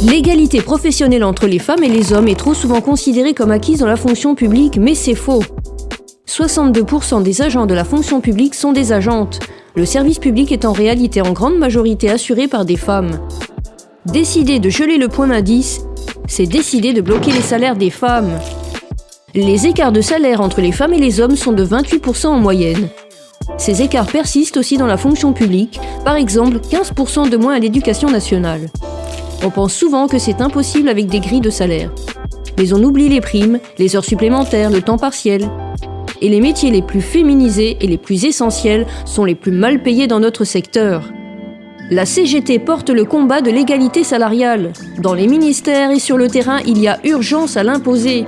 L'égalité professionnelle entre les femmes et les hommes est trop souvent considérée comme acquise dans la fonction publique, mais c'est faux. 62% des agents de la fonction publique sont des agentes. Le service public est en réalité en grande majorité assuré par des femmes. Décider de geler le point d'indice, c'est décider de bloquer les salaires des femmes. Les écarts de salaire entre les femmes et les hommes sont de 28% en moyenne. Ces écarts persistent aussi dans la fonction publique, par exemple 15% de moins à l'éducation nationale. On pense souvent que c'est impossible avec des grilles de salaire. Mais on oublie les primes, les heures supplémentaires, le temps partiel. Et les métiers les plus féminisés et les plus essentiels sont les plus mal payés dans notre secteur. La CGT porte le combat de l'égalité salariale. Dans les ministères et sur le terrain, il y a urgence à l'imposer.